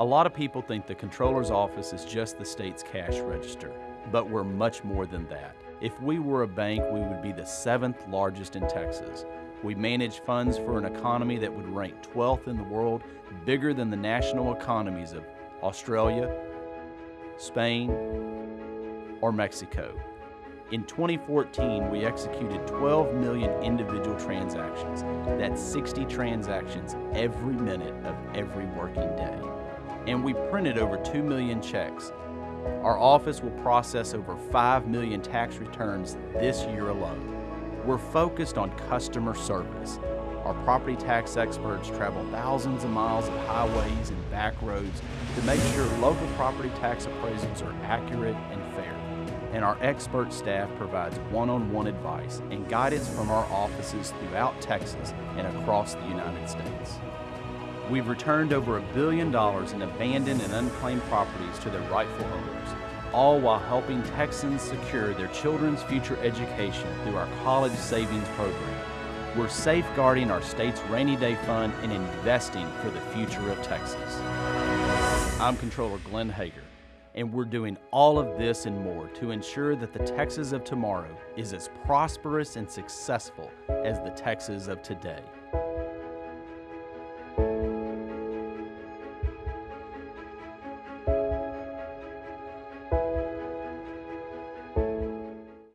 A lot of people think the comptroller's office is just the state's cash register, but we're much more than that. If we were a bank, we would be the seventh largest in Texas. We manage funds for an economy that would rank 12th in the world, bigger than the national economies of Australia, Spain, or Mexico. In 2014, we executed 12 million individual transactions. That's 60 transactions every minute of every working day. And we printed over 2 million checks. Our office will process over 5 million tax returns this year alone. We're focused on customer service. Our property tax experts travel thousands of miles of highways and back roads to make sure local property tax appraisals are accurate and fair. And our expert staff provides one-on-one advice and guidance from our offices throughout Texas and across the United States. We've returned over a billion dollars in abandoned and unclaimed properties to their rightful owners, all while helping Texans secure their children's future education through our college savings program. We're safeguarding our state's rainy day fund and investing for the future of Texas. I'm Comptroller Glenn Hegar, and we're doing all of this and more to ensure that the Texas of tomorrow is as prosperous and successful as the Texas of today.